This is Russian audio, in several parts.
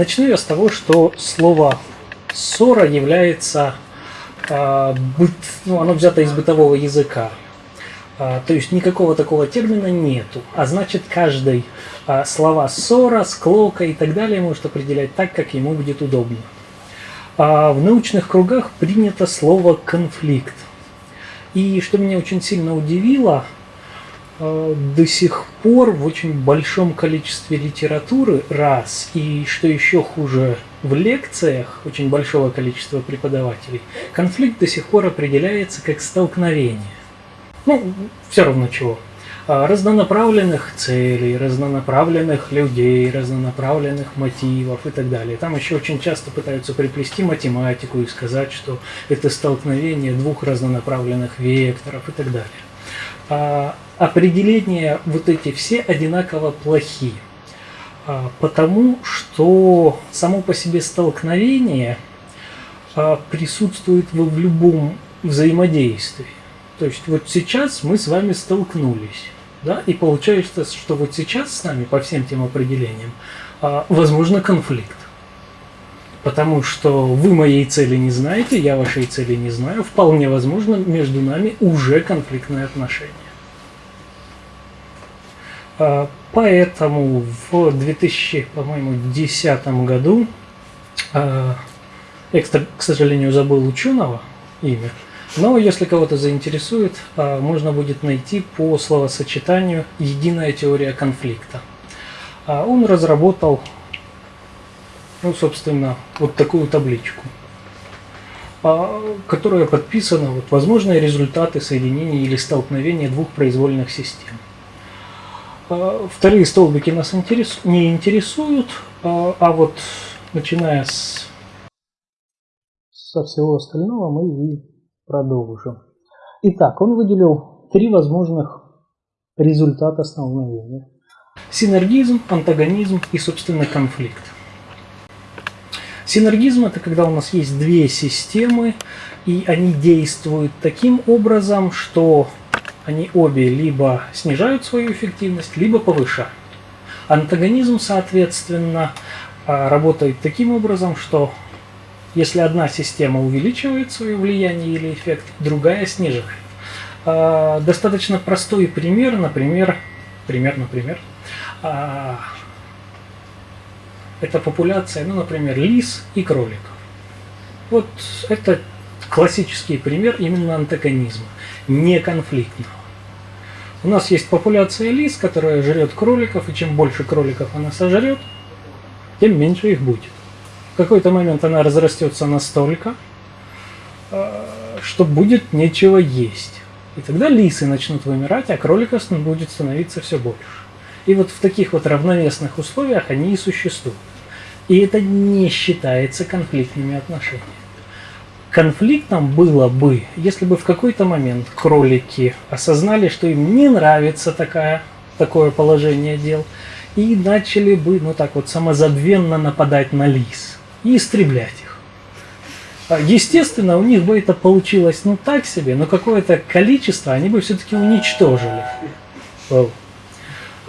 Начну я с того, что слово ссора является, э, быт, ну, оно взято из бытового языка. Э, то есть никакого такого термина нету. А значит, каждый э, слова ссора, склока и так далее может определять так, как ему будет удобно. А в научных кругах принято слово конфликт. И что меня очень сильно удивило – Э, до сих пор в очень большом количестве литературы, раз, и что еще хуже, в лекциях очень большого количества преподавателей, конфликт до сих пор определяется как столкновение. Ну, все равно чего. А, разнонаправленных целей, разнонаправленных людей, разнонаправленных мотивов и так далее. Там еще очень часто пытаются приплести математику и сказать, что это столкновение двух разнонаправленных векторов и так далее. А, определения вот эти все одинаково плохи. А, потому что само по себе столкновение а, присутствует в любом взаимодействии. То есть вот сейчас мы с вами столкнулись. Да? И получается, что вот сейчас с нами по всем тем определениям возможно конфликт. Потому что вы моей цели не знаете, я вашей цели не знаю. Вполне возможно, между нами уже конфликтные отношения. А, поэтому в 2010 году, а, я, к сожалению, забыл ученого имя, но если кого-то заинтересует, а, можно будет найти по словосочетанию «единая теория конфликта». Он разработал, ну, собственно, вот такую табличку, которая подписана вот, «Возможные результаты соединения или столкновения двух произвольных систем». А, вторые столбики нас не интересуют, а, а вот начиная с, со всего остального мы и продолжим. Итак, он выделил три возможных результата столкновения. Синергизм, антагонизм и, собственно, конфликт. Синергизм – это когда у нас есть две системы, и они действуют таким образом, что они обе либо снижают свою эффективность, либо повышают. Антагонизм, соответственно, а, работает таким образом, что если одна система увеличивает свое влияние или эффект, другая снижает. А, достаточно простой пример, например, пример, например, а, это популяция, ну, например, лис и кроликов. Вот это классический пример именно антагонизма, не конфликтного. У нас есть популяция лис, которая жрет кроликов, и чем больше кроликов она сожрет, тем меньше их будет. В какой-то момент она разрастется настолько, э, что будет нечего есть. И тогда лисы начнут вымирать, а кроликов будет становиться все больше. И вот в таких вот равновесных условиях они и существуют. И это не считается конфликтными отношениями. Конфликтом было бы, если бы в какой-то момент кролики осознали, что им не нравится такая, такое положение дел, и начали бы, ну так вот, самозабвенно нападать на лис и истреблять их. А, естественно, у них бы это получилось, ну так себе, но какое-то количество они бы все-таки уничтожили.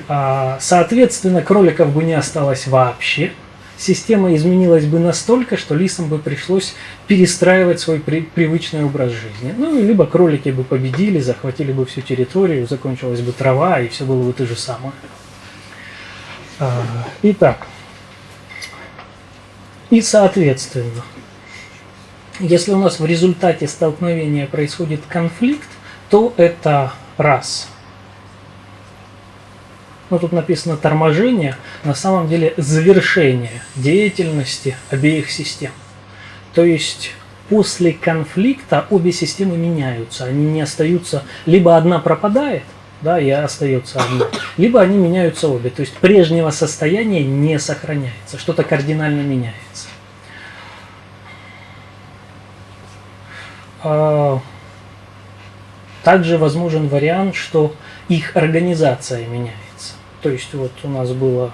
А, соответственно, кроликов бы не осталось вообще, система изменилась бы настолько, что лисам бы пришлось перестраивать свой при, привычный образ жизни. Ну, либо кролики бы победили, захватили бы всю территорию, закончилась бы трава, и все было бы то же самое. А, итак, и соответственно, если у нас в результате столкновения происходит конфликт, то это раз – ну тут написано торможение, на самом деле завершение деятельности обеих систем. То есть после конфликта обе системы меняются, они не остаются, либо одна пропадает, да, и остается одна, либо они меняются обе, то есть прежнего состояния не сохраняется, что-то кардинально меняется. А, также возможен вариант, что их организация меняется. То есть вот у нас было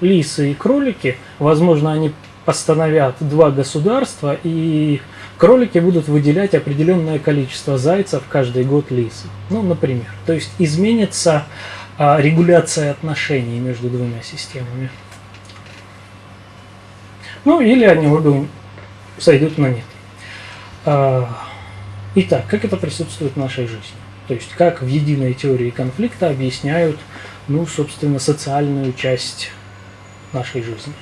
лисы и кролики. Возможно, они постановят два государства, и кролики будут выделять определенное количество зайцев каждый год лисы. Ну, например. То есть изменится а, регуляция отношений между двумя системами. Ну, или они обе сойдут на нет. А, итак, как это присутствует в нашей жизни? То есть, как в единой теории конфликта объясняют, ну, собственно, социальную часть нашей жизни.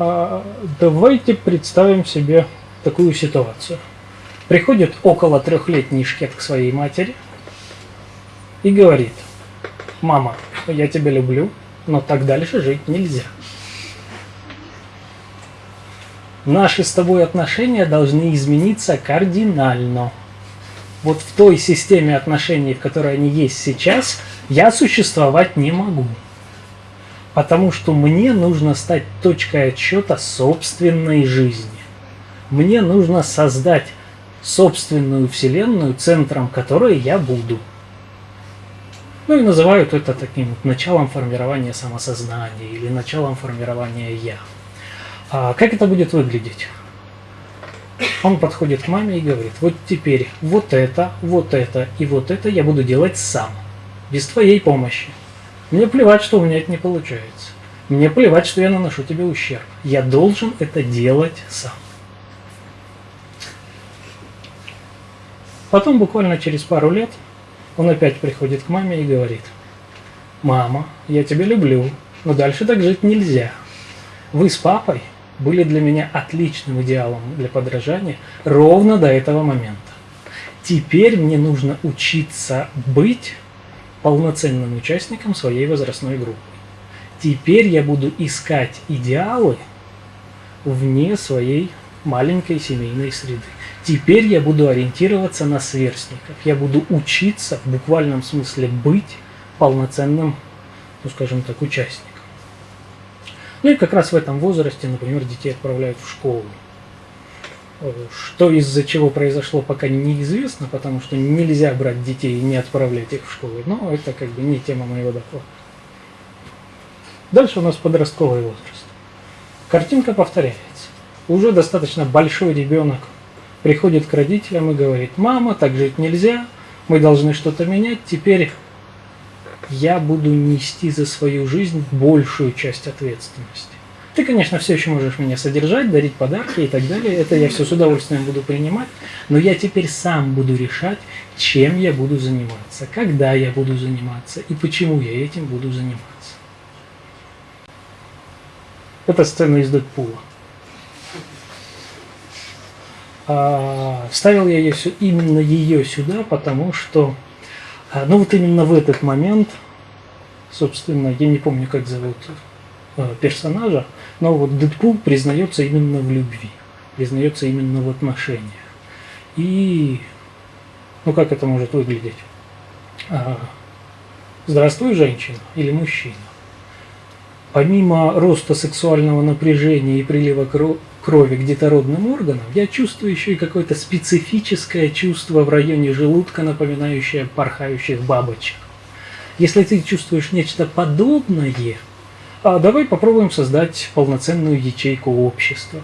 А, давайте представим себе такую ситуацию. Приходит около трехлетний шкет к своей матери и говорит, мама, я тебя люблю, но так дальше жить нельзя. Наши с тобой отношения должны измениться кардинально. Вот в той системе отношений, в которой они есть сейчас, я существовать не могу. Потому что мне нужно стать точкой отсчета собственной жизни. Мне нужно создать собственную вселенную, центром которой я буду. Ну и называют это таким началом формирования самосознания или началом формирования «я». А как это будет выглядеть? Он подходит к маме и говорит, вот теперь вот это, вот это и вот это я буду делать сам, без твоей помощи. Мне плевать, что у меня это не получается. Мне плевать, что я наношу тебе ущерб. Я должен это делать сам. Потом, буквально через пару лет, он опять приходит к маме и говорит, «Мама, я тебя люблю, но дальше так жить нельзя. Вы с папой были для меня отличным идеалом для подражания ровно до этого момента. Теперь мне нужно учиться быть полноценным участником своей возрастной группы. Теперь я буду искать идеалы вне своей маленькой семейной среды. Теперь я буду ориентироваться на сверстников. Я буду учиться в буквальном смысле быть полноценным, ну скажем так, участником. Ну и как раз в этом возрасте, например, детей отправляют в школу. Что из-за чего произошло, пока неизвестно, потому что нельзя брать детей и не отправлять их в школу. Но это как бы не тема моего доклада. Дальше у нас подростковый возраст. Картинка повторяется. Уже достаточно большой ребенок приходит к родителям и говорит, мама, так жить нельзя, мы должны что-то менять, теперь я буду нести за свою жизнь большую часть ответственности. Ты, конечно, все еще можешь меня содержать, дарить подарки и так далее. Это я все с удовольствием буду принимать. Но я теперь сам буду решать, чем я буду заниматься, когда я буду заниматься и почему я этим буду заниматься. Это сцена из Дэдпула. А, ставил я ее, именно ее сюда, потому что ну вот именно в этот момент, собственно, я не помню, как зовут э, персонажа, но вот Дэдпул признается именно в любви, признается именно в отношениях. И, ну как это может выглядеть? А, Здравствуй, женщина или мужчина. Помимо роста сексуального напряжения и прилива крови к детородным органам, я чувствую еще и какое-то специфическое чувство в районе желудка, напоминающее порхающих бабочек. Если ты чувствуешь нечто подобное, а давай попробуем создать полноценную ячейку общества.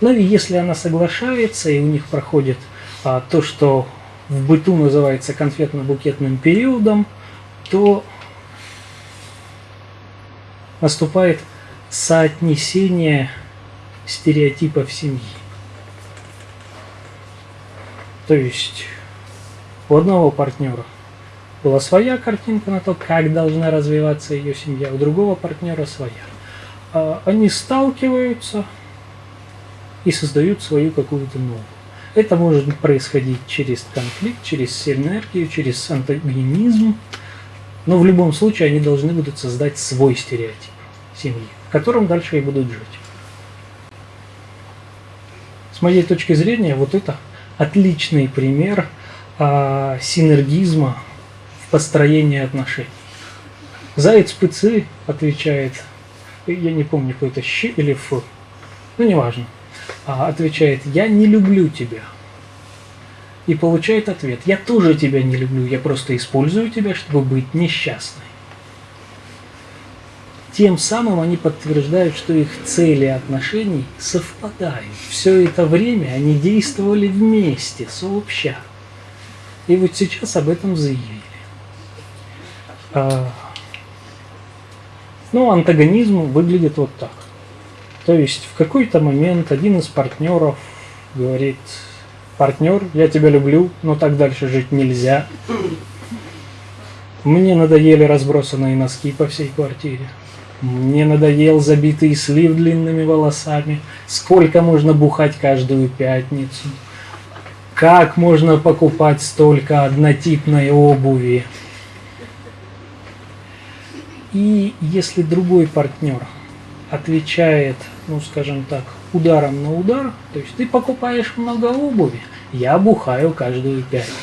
Ну и если она соглашается, и у них проходит а, то, что в быту называется конфетно-букетным периодом, то наступает соотнесение стереотипов семьи. То есть у одного партнера была своя картинка на то, как должна развиваться ее семья, у другого партнера своя. А они сталкиваются и создают свою какую-то новую. Это может происходить через конфликт, через синергию, через антагонизм, но в любом случае они должны будут создать свой стереотип семьи, в котором дальше и будут жить. С моей точки зрения, вот это отличный пример а, синергизма в построении отношений. Заяц ПЦ отвечает, я не помню, какой-то щ или ф, ну неважно, а, отвечает, я не люблю тебя. И получает ответ, я тоже тебя не люблю, я просто использую тебя, чтобы быть несчастной. Тем самым они подтверждают, что их цели отношений совпадают. Все это время они действовали вместе, сообща. И вот сейчас об этом заявили. А, Но антагонизм выглядит вот так. То есть в какой-то момент один из партнеров говорит, партнер, я тебя люблю, но так дальше жить нельзя. Мне надоели разбросанные носки по всей квартире. Мне надоел забитый слив длинными волосами. Сколько можно бухать каждую пятницу? Как можно покупать столько однотипной обуви? И если другой партнер отвечает, ну скажем так, ударом на удар, то есть ты покупаешь много обуви, я бухаю каждую пятницу.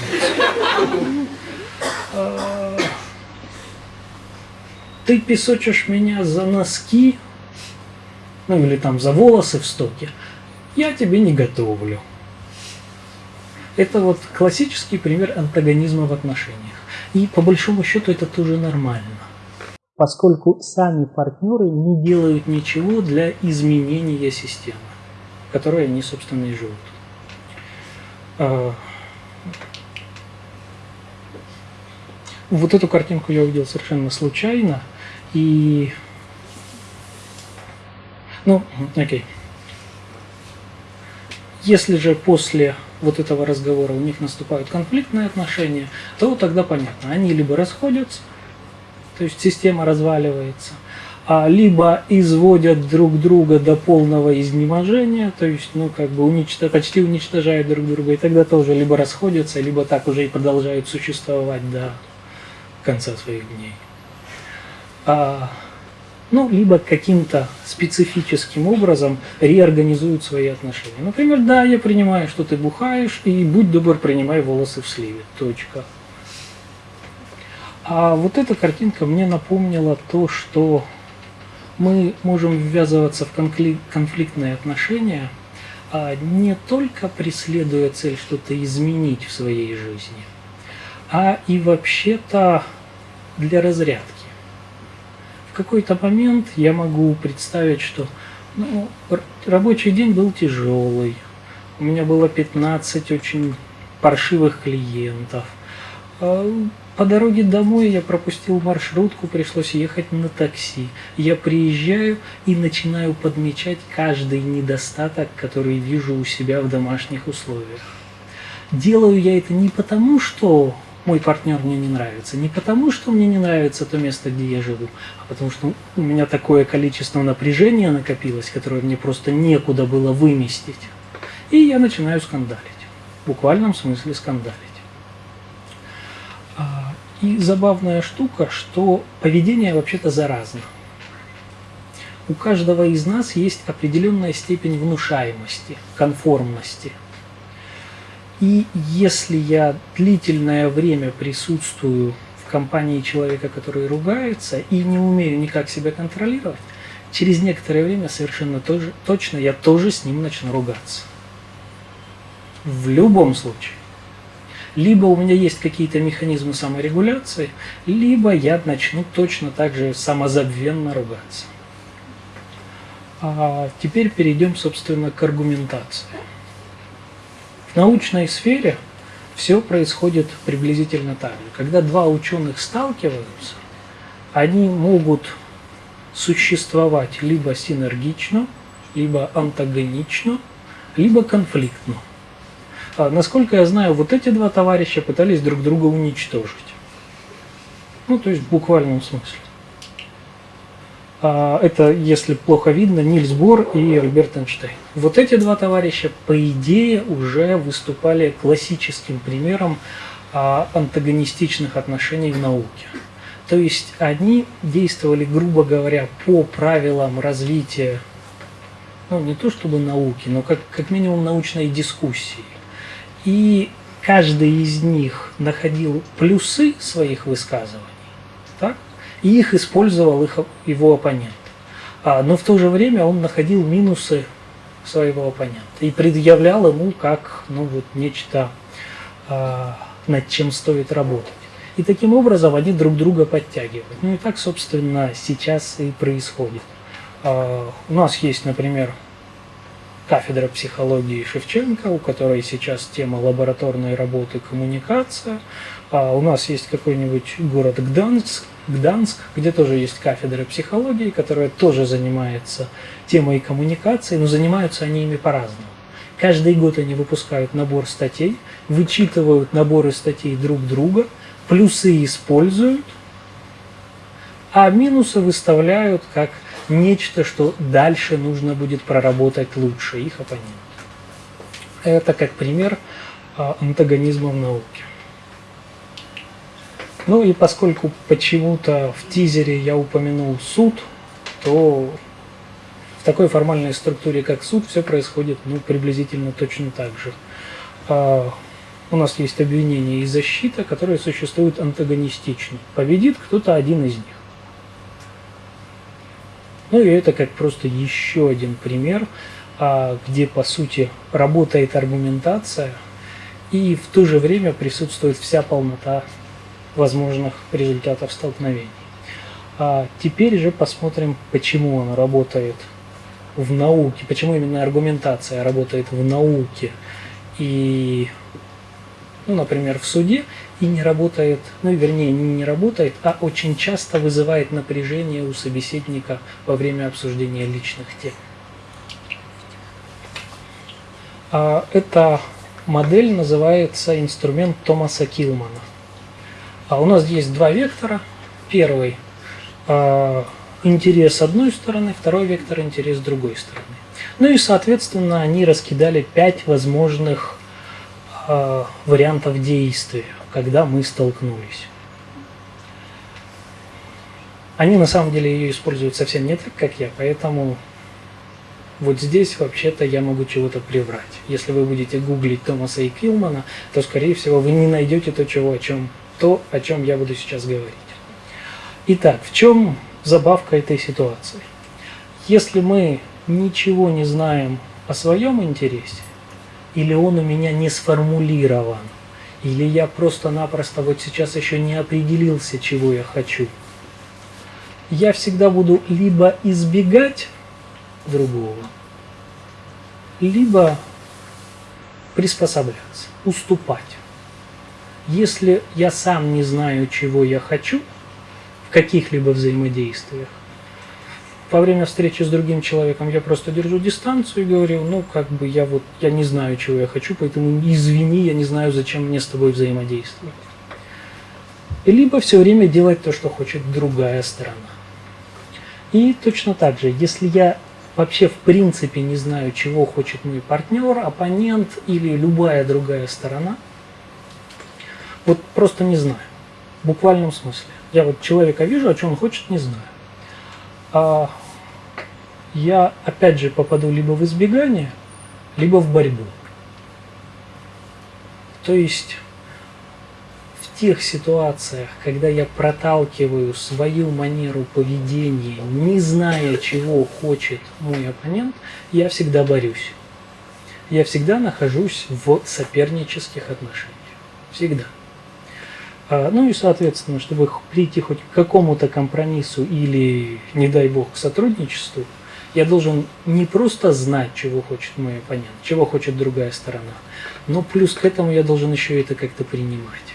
Ты песочишь меня за носки, ну или там за волосы в стоке, я тебе не готовлю. Это вот классический пример антагонизма в отношениях. И по большому счету это тоже нормально поскольку сами партнеры не делают ничего для изменения системы, в которой они, собственно, и живут. А, вот эту картинку я увидел совершенно случайно, и... Ну, окей. Если же после вот этого разговора у них наступают конфликтные отношения, то тогда понятно, они либо расходятся, то есть система разваливается, а либо изводят друг друга до полного изнеможения, то есть, ну, как бы уничтож... почти уничтожают друг друга, и тогда тоже либо расходятся, либо так уже и продолжают существовать до конца своих дней. А, ну, либо каким-то специфическим образом реорганизуют свои отношения. Например, да, я принимаю, что ты бухаешь, и будь добр, принимай волосы в сливе. Точка. А вот эта картинка мне напомнила то, что мы можем ввязываться в конфликтные отношения, а не только преследуя цель что-то изменить в своей жизни, а и вообще-то для разрядки. Какой-то момент я могу представить, что ну, рабочий день был тяжелый, у меня было 15 очень паршивых клиентов, а по дороге домой я пропустил маршрутку, пришлось ехать на такси. Я приезжаю и начинаю подмечать каждый недостаток, который вижу у себя в домашних условиях. Делаю я это не потому, что мой партнер мне не нравится, не потому, что мне не нравится то место, где я живу, а потому что у меня такое количество напряжения накопилось, которое мне просто некуда было выместить. И я начинаю скандалить. В буквальном смысле скандалить. И забавная штука, что поведение вообще-то заразно. У каждого из нас есть определенная степень внушаемости, конформности. И если я длительное время присутствую в компании человека, который ругается, и не умею никак себя контролировать, через некоторое время совершенно тоже, точно я тоже с ним начну ругаться. В любом случае либо у меня есть какие-то механизмы саморегуляции, либо я начну точно так же самозабвенно ругаться. А теперь перейдем, собственно, к аргументации. Научной сфере все происходит приблизительно так же. Когда два ученых сталкиваются, они могут существовать либо синергично, либо антагонично, либо конфликтно. А, насколько я знаю, вот эти два товарища пытались друг друга уничтожить. Ну, то есть в буквальном смысле. А, это, если плохо видно, Нильс Бор и Альберт Эйнштейн. Вот эти два товарища, по идее, уже выступали классическим примером а, антагонистичных отношений в науке. То есть они действовали, грубо говоря, по правилам развития, ну не то чтобы науки, но как, как минимум научной дискуссии. И каждый из них находил плюсы своих высказываний? И их использовал их, его оппонент. А, но в то же время он находил минусы своего оппонента и предъявлял ему как ну, вот, нечто, а, над чем стоит работать. И таким образом они друг друга подтягивают. Ну и так, собственно, сейчас и происходит. А, у нас есть, например, кафедра психологии Шевченко, у которой сейчас тема лабораторной работы коммуникация. А у нас есть какой-нибудь город Гданск, Гданск, где тоже есть кафедра психологии, которая тоже занимается темой коммуникации, но занимаются они ими по-разному. Каждый год они выпускают набор статей, вычитывают наборы статей друг друга, плюсы используют, а минусы выставляют как нечто, что дальше нужно будет проработать лучше их оппонент. Это как пример а, антагонизма в науке. Ну и поскольку почему-то в тизере я упомянул суд, то в такой формальной структуре, как суд, все происходит ну, приблизительно точно так же. А, у нас есть обвинение и защита, которые существуют антагонистично. Победит кто-то один из них. Ну и это как просто еще один пример, а, где по сути работает аргументация и в то же время присутствует вся полнота возможных результатов столкновений. А теперь же посмотрим, почему он работает в науке, почему именно аргументация работает в науке и, ну, например, в суде, и не работает, ну, вернее, не, не работает, а очень часто вызывает напряжение у собеседника во время обсуждения личных тем. А эта модель называется инструмент Томаса Килмана. А у нас есть два вектора. Первый а, интерес одной стороны, второй вектор интерес другой стороны. Ну и, соответственно, они раскидали пять возможных э, вариантов действия когда мы столкнулись. Они на самом деле ее используют совсем не так, как я, поэтому вот здесь вообще-то я могу чего-то приврать. Если вы будете гуглить Томаса и Килмана, то, скорее всего, вы не найдете то, чего, о чем, то, о чем я буду сейчас говорить. Итак, в чем забавка этой ситуации? Если мы ничего не знаем о своем интересе, или он у меня не сформулирован, или я просто-напросто вот сейчас еще не определился, чего я хочу. Я всегда буду либо избегать другого, либо приспосабляться, уступать. Если я сам не знаю, чего я хочу в каких-либо взаимодействиях, во время встречи с другим человеком я просто держу дистанцию и говорю, ну, как бы я вот, я не знаю, чего я хочу, поэтому извини, я не знаю, зачем мне с тобой взаимодействовать. Либо все время делать то, что хочет другая сторона. И точно так же, если я вообще в принципе не знаю, чего хочет мой партнер, оппонент или любая другая сторона, вот просто не знаю, в буквальном смысле. Я вот человека вижу, а что он хочет, не знаю а я опять же попаду либо в избегание, либо в борьбу. То есть в тех ситуациях, когда я проталкиваю свою манеру поведения, не зная, чего хочет мой оппонент, я всегда борюсь. Я всегда нахожусь в сопернических отношениях. Всегда. А, ну и, соответственно, чтобы прийти хоть к какому-то компромиссу или, не дай бог, к сотрудничеству, я должен не просто знать, чего хочет мой оппонент, чего хочет другая сторона, но плюс к этому я должен еще это как-то принимать.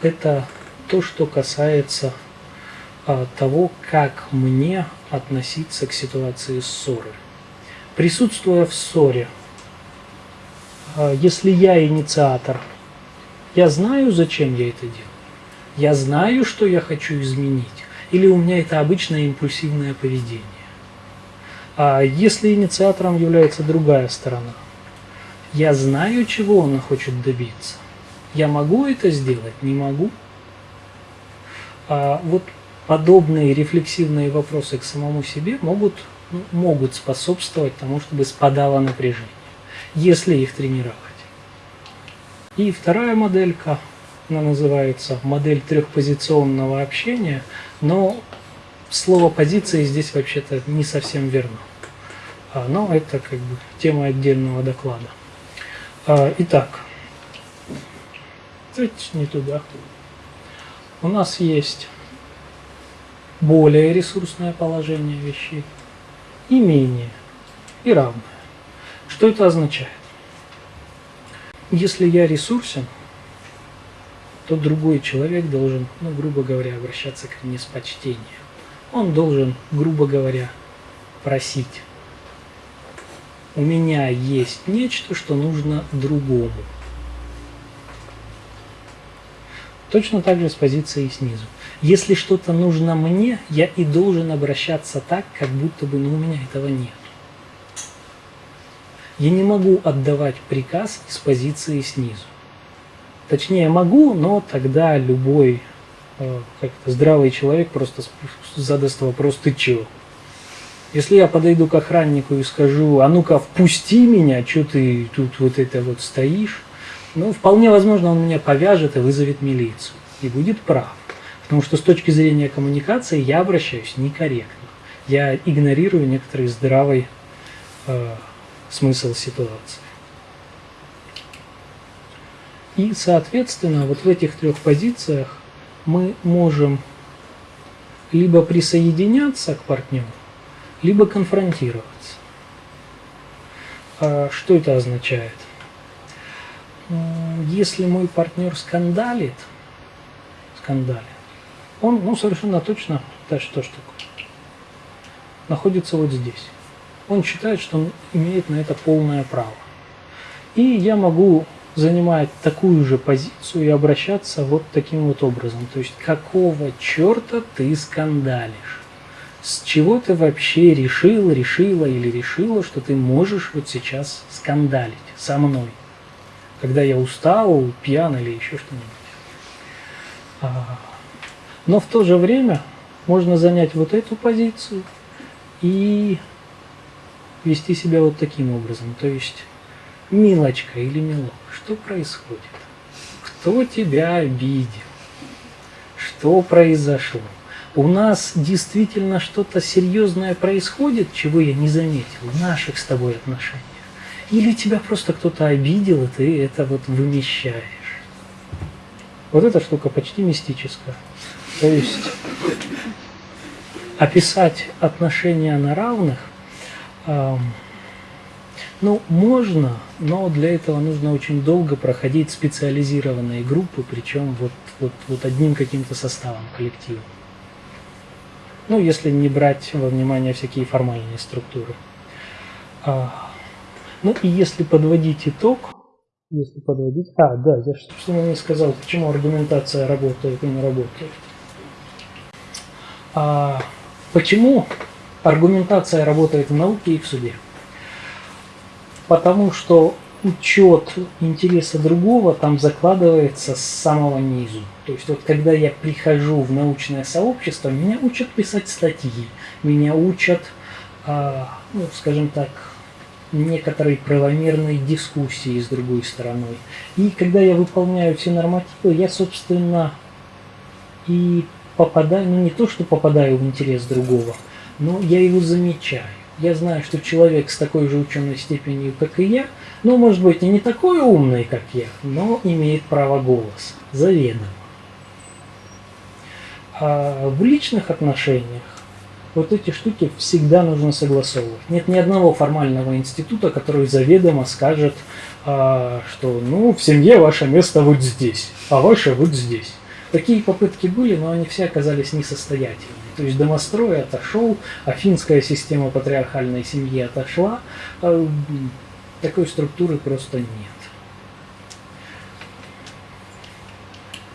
Это то, что касается а, того, как мне относиться к ситуации ссоры. Присутствуя в ссоре, если я инициатор, я знаю, зачем я это делаю. Я знаю, что я хочу изменить. Или у меня это обычное импульсивное поведение. А если инициатором является другая сторона, я знаю, чего она хочет добиться. Я могу это сделать? Не могу. А вот подобные рефлексивные вопросы к самому себе могут, ну, могут способствовать тому, чтобы спадало напряжение если их тренировать. И вторая моделька, она называется модель трехпозиционного общения, но слово позиции здесь вообще-то не совсем верно. А, но это как бы тема отдельного доклада. А, итак, не туда. У нас есть более ресурсное положение вещей и менее, и равное. Что это означает? Если я ресурсен, то другой человек должен, ну, грубо говоря, обращаться ко мне с почтением. Он должен, грубо говоря, просить. У меня есть нечто, что нужно другому. Точно так же с позиции снизу. Если что-то нужно мне, я и должен обращаться так, как будто бы ну, у меня этого нет. Я не могу отдавать приказ из позиции снизу. Точнее, могу, но тогда любой э, как-то здравый человек просто задаст вопрос «ты чего?». Если я подойду к охраннику и скажу «а ну-ка впусти меня, что ты тут вот это вот стоишь?», ну, вполне возможно, он меня повяжет и вызовет милицию. И будет прав. Потому что с точки зрения коммуникации я обращаюсь некорректно. Я игнорирую некоторый здравый э, смысл ситуации. И, соответственно, вот в этих трех позициях мы можем либо присоединяться к партнеру, либо конфронтироваться. А что это означает? Если мой партнер скандалит, скандалит, он ну, совершенно точно, да что ж находится вот здесь он считает, что он имеет на это полное право. И я могу занимать такую же позицию и обращаться вот таким вот образом. То есть, какого черта ты скандалишь? С чего ты вообще решил, решила или решила, что ты можешь вот сейчас скандалить со мной? Когда я устал, пьян или еще что-нибудь. А, но в то же время можно занять вот эту позицию и вести себя вот таким образом. То есть, милочка или милок, что происходит? Кто тебя обидел? Что произошло? У нас действительно что-то серьезное происходит, чего я не заметил в наших с тобой отношениях. Или тебя просто кто-то обидел, и ты это вот вымещаешь. Вот эта штука почти мистическая. То есть описать отношения на равных ну, можно, но для этого нужно очень долго проходить специализированные группы, причем вот, вот, вот одним каким-то составом коллектива. Ну, если не брать во внимание всякие формальные структуры. А, ну и если подводить итог, если подводить... А, да, я что не сказал, почему аргументация работает и не работает. А, почему аргументация работает в науке и в суде. Потому что учет интереса другого там закладывается с самого низу. То есть вот когда я прихожу в научное сообщество, меня учат писать статьи, меня учат, э, ну, скажем так, некоторой правомерной дискуссии с другой стороной. И когда я выполняю все нормативы, я, собственно, и попадаю, ну не то, что попадаю в интерес другого, но я его замечаю. Я знаю, что человек с такой же ученой степенью, как и я, ну, может быть, и не такой умный, как я, но имеет право голоса, заведомо. А в личных отношениях вот эти штуки всегда нужно согласовывать. Нет ни одного формального института, который заведомо скажет, а, что ну, в семье ваше место вот здесь, а ваше вот здесь. Такие попытки были, но они все оказались несостоятельными. То есть домострой отошел, афинская система патриархальной семьи отошла, а, такой структуры просто нет.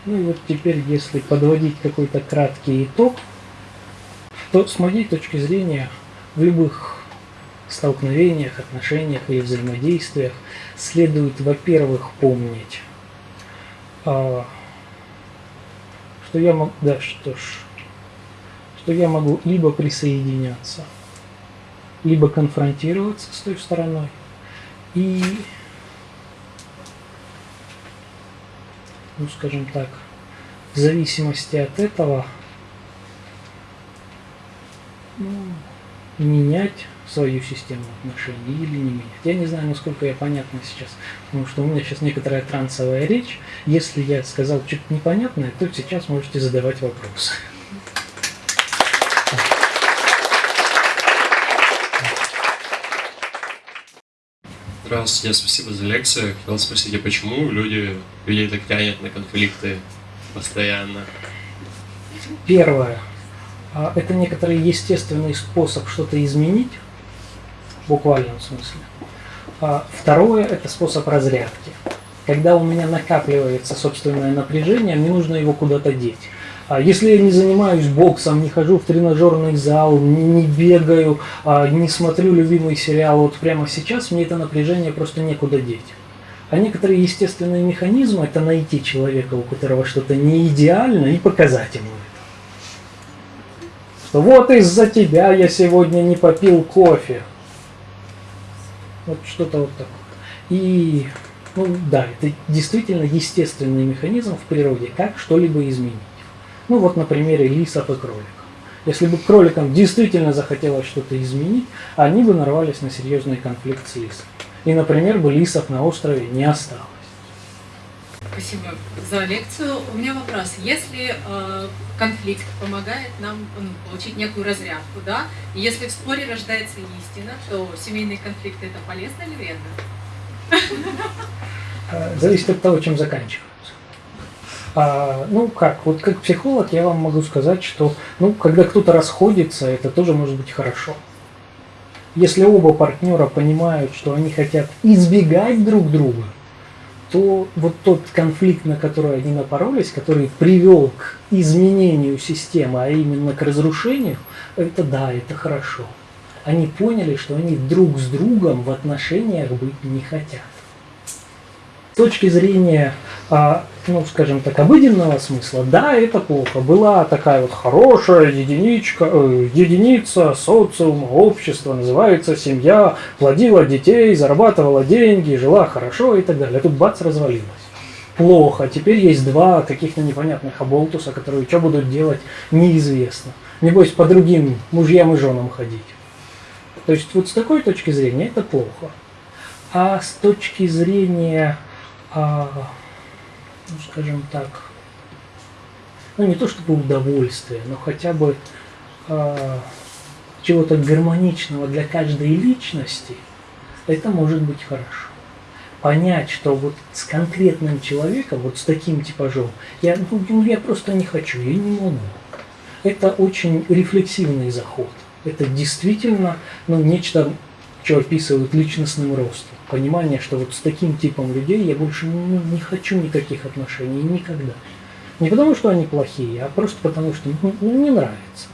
Ну и вот теперь, если подводить какой-то краткий итог, то с моей точки зрения в любых столкновениях, отношениях или взаимодействиях следует, во-первых, помнить, а, что я могу, да, что ж, что я могу либо присоединяться, либо конфронтироваться с той стороной. И, ну, скажем так, в зависимости от этого ну, менять свою систему отношений или не менять. Я не знаю, насколько я понятно сейчас, потому что у меня сейчас некоторая трансовая речь. Если я сказал что-то непонятное, то сейчас можете задавать вопросы. тебе спасибо за лекцию. Хотел спросить, а почему люди, людей так тянет на конфликты постоянно? Первое. а, Это некоторый естественный способ что-то изменить, в буквальном смысле. А Второе – это способ разрядки. Когда у меня накапливается собственное напряжение, мне нужно его куда-то деть. А Если я не занимаюсь боксом, не хожу в тренажерный зал, не, бегаю, а, не смотрю любимый сериал, вот прямо сейчас мне это напряжение просто некуда деть. А некоторые естественные механизмы – это найти человека, у которого что-то не идеально, и показать ему это. Что вот из-за тебя я сегодня не попил кофе. Вот что-то вот такое. И, ну да, это действительно естественный механизм в природе, как что-либо изменить. Ну вот на примере лисов и кроликов. Если бы кроликам действительно захотелось что-то изменить, они бы нарвались на серьезный конфликт с лисом. И, например, бы лисов на острове не осталось. Спасибо за лекцию. У меня вопрос. Если э, конфликт помогает нам ну, получить некую разрядку, да, и если в споре рождается истина, то семейные конфликты это полезно или вредно? Э, Зависит от того, чем заканчиваются. А, ну как, вот как психолог я вам могу сказать, что ну, когда кто-то расходится, это тоже может быть хорошо. Если оба партнера понимают, что они хотят избегать друг друга, то вот тот конфликт, на который они напоролись, который привел к изменению системы, а именно к разрушению, это да, это хорошо. Они поняли, что они друг с другом в отношениях быть не хотят. С точки зрения, а, ну, скажем так, обыденного смысла, да, это плохо. Была такая вот хорошая единичка, э, единица социума, общества, называется семья, плодила детей, зарабатывала деньги, жила хорошо и так далее. Тут бац, развалилась. Плохо. Теперь есть два каких-то непонятных оболтуса, которые что будут делать, неизвестно. Небось, по другим мужьям и женам ходить. То есть вот с такой точки зрения это плохо. А с точки зрения а, ну, скажем так, ну не то чтобы удовольствие, но хотя бы а, чего-то гармоничного для каждой личности, это может быть хорошо. Понять, что вот с конкретным человеком, вот с таким типажом, я, ну, я просто не хочу, я не могу. Это очень рефлексивный заход. Это действительно ну, нечто, что описывают личностным ростом понимание, что вот с таким типом людей я больше не, не хочу никаких отношений никогда. Не потому, что они плохие, а просто потому, что ну, не нравится.